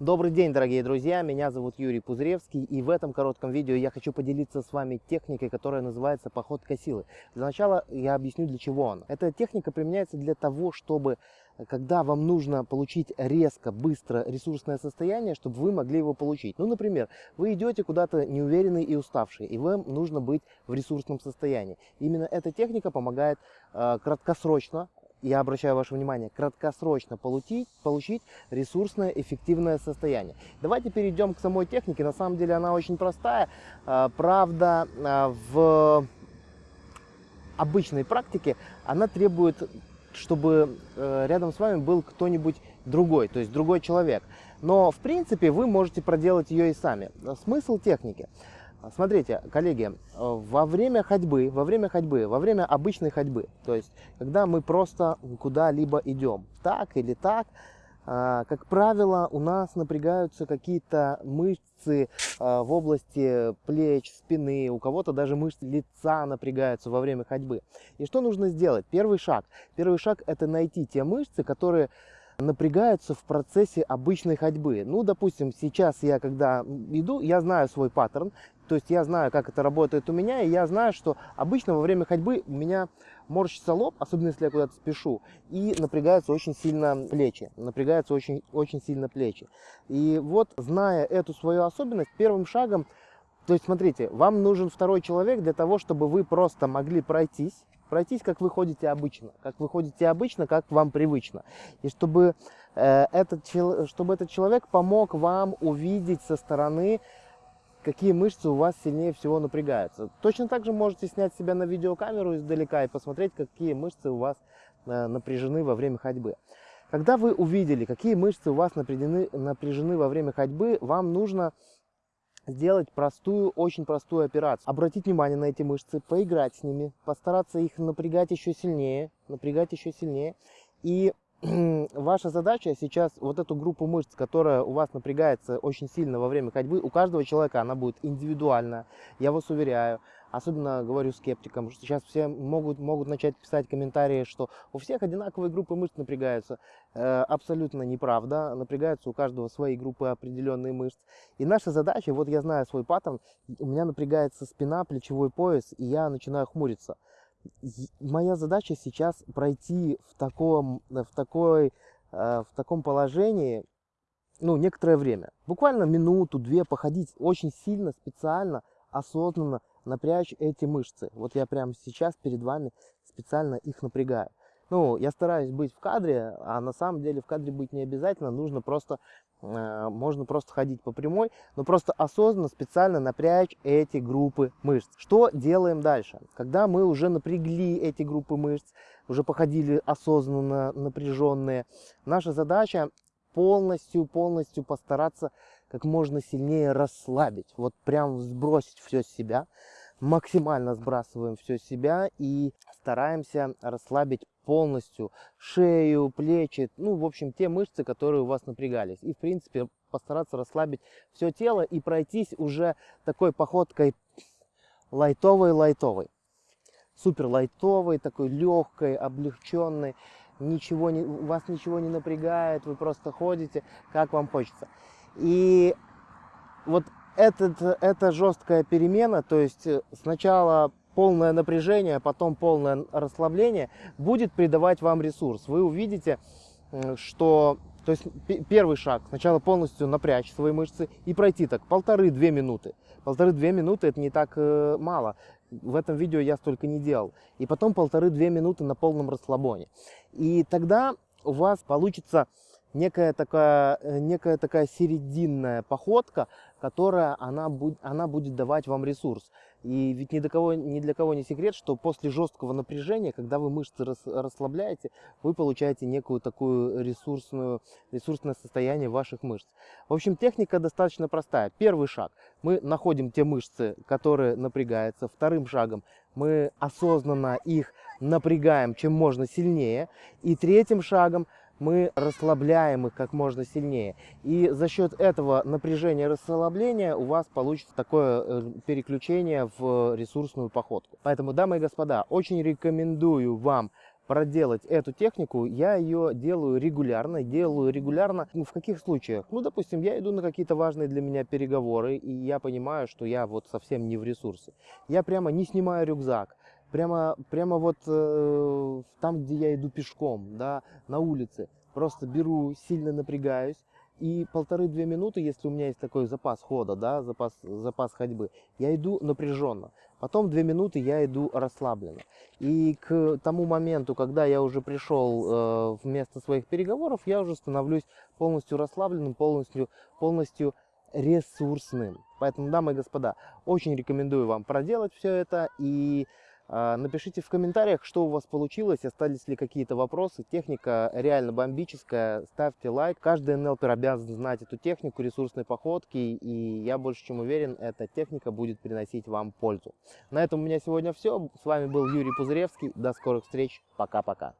Добрый день, дорогие друзья! Меня зовут Юрий Пузыревский, и в этом коротком видео я хочу поделиться с вами техникой, которая называется походка силы. Для начала я объясню, для чего она. Эта техника применяется для того, чтобы, когда вам нужно получить резко, быстро ресурсное состояние, чтобы вы могли его получить. Ну, например, вы идете куда-то неуверенный и уставший, и вам нужно быть в ресурсном состоянии. Именно эта техника помогает э, краткосрочно я обращаю ваше внимание, краткосрочно получить, получить ресурсное эффективное состояние. Давайте перейдем к самой технике. На самом деле она очень простая. А, правда, а, в обычной практике она требует, чтобы э, рядом с вами был кто-нибудь другой, то есть другой человек. Но, в принципе, вы можете проделать ее и сами. Смысл техники – Смотрите, коллеги, во время ходьбы, во время ходьбы, во время обычной ходьбы, то есть когда мы просто куда-либо идем, так или так, а, как правило, у нас напрягаются какие-то мышцы а, в области плеч, спины, у кого-то даже мышцы лица напрягаются во время ходьбы. И что нужно сделать? Первый шаг. Первый шаг это найти те мышцы, которые напрягаются в процессе обычной ходьбы. Ну, допустим, сейчас я, когда иду, я знаю свой паттерн, то есть я знаю, как это работает у меня, и я знаю, что обычно во время ходьбы у меня морщится лоб, особенно если я куда-то спешу, и напрягаются очень сильно плечи, напрягаются очень, очень сильно плечи. И вот, зная эту свою особенность, первым шагом, то есть смотрите, вам нужен второй человек для того, чтобы вы просто могли пройтись, пройтись, как вы ходите обычно, как вы ходите обычно, как вам привычно. И чтобы, э, этот, чтобы этот человек помог вам увидеть со стороны какие мышцы у вас сильнее всего напрягаются. Точно так же можете снять себя на видеокамеру издалека и посмотреть, какие мышцы у вас э, напряжены во время ходьбы. Когда вы увидели, какие мышцы у вас напряжены, напряжены во время ходьбы, вам нужно сделать простую, очень простую операцию. Обратить внимание на эти мышцы, поиграть с ними, постараться их напрягать еще сильнее, напрягать еще сильнее. И ваша задача сейчас вот эту группу мышц, которая у вас напрягается очень сильно во время ходьбы, у каждого человека она будет индивидуальна, я вас уверяю. Особенно говорю скептикам, что сейчас все могут, могут начать писать комментарии, что у всех одинаковые группы мышц напрягаются. Э, абсолютно неправда. Напрягаются у каждого свои группы определенные мышц. И наша задача, вот я знаю свой паттерн, у меня напрягается спина, плечевой пояс, и я начинаю хмуриться моя задача сейчас пройти в таком, в такой, э, в таком положении, ну, некоторое время. Буквально минуту, две походить очень сильно, специально, осознанно напрячь эти мышцы. Вот я прямо сейчас перед вами специально их напрягаю. Ну, я стараюсь быть в кадре, а на самом деле в кадре быть не обязательно. Нужно просто, э, можно просто ходить по прямой, но просто осознанно, специально напрячь эти группы мышц. Что делаем дальше? Когда мы уже напрягли эти группы мышц, уже походили осознанно напряженные, наша задача полностью, полностью постараться как можно сильнее расслабить. Вот прям сбросить все с себя максимально сбрасываем все с себя и стараемся расслабить полностью шею, плечи, ну, в общем, те мышцы, которые у вас напрягались. И, в принципе, постараться расслабить все тело и пройтись уже такой походкой лайтовой-лайтовой. Супер лайтовой, такой легкой, облегченной. Ничего не, вас ничего не напрягает, вы просто ходите, как вам хочется. И вот этот, эта жесткая перемена, то есть э, сначала полное напряжение, а потом полное расслабление, будет придавать вам ресурс. Вы увидите, что... То есть первый шаг, сначала полностью напрячь свои мышцы и пройти так полторы-две минуты. Полторы-две минуты это не так э, мало. В этом видео я столько не делал. И потом полторы-две минуты на полном расслабоне. И тогда у вас получится некая такая, э, некая такая серединная походка, которая она, будет, она будет давать вам ресурс. И ведь ни, до кого, ни для кого не секрет, что после жесткого напряжения, когда вы мышцы рас, расслабляете, вы получаете некую такую ресурсную, ресурсное состояние ваших мышц. В общем, техника достаточно простая. Первый шаг. Мы находим те мышцы, которые напрягаются. Вторым шагом мы осознанно их напрягаем чем можно сильнее. И третьим шагом мы расслабляем их как можно сильнее. И за счет этого напряжения расслабления у вас получится такое э, переключение в ресурсную походку. Поэтому, дамы и господа, очень рекомендую вам проделать эту технику, я ее делаю регулярно. Делаю регулярно ну, в каких случаях? Ну, допустим, я иду на какие-то важные для меня переговоры, и я понимаю, что я вот совсем не в ресурсе. Я прямо не снимаю рюкзак, прямо, прямо вот э, там, где я иду пешком, да, на улице, просто беру, сильно напрягаюсь, и полторы-две минуты, если у меня есть такой запас хода, да, запас, запас ходьбы, я иду напряженно. Потом две минуты я иду расслабленно. И к тому моменту, когда я уже пришел э, в место своих переговоров, я уже становлюсь полностью расслабленным, полностью, полностью ресурсным. Поэтому, дамы и господа, очень рекомендую вам проделать все это и напишите в комментариях, что у вас получилось, остались ли какие-то вопросы. Техника реально бомбическая, ставьте лайк. Каждый НЛПер обязан знать эту технику ресурсной походки, и я больше чем уверен, эта техника будет приносить вам пользу. На этом у меня сегодня все. С вами был Юрий Пузыревский. До скорых встреч. Пока-пока.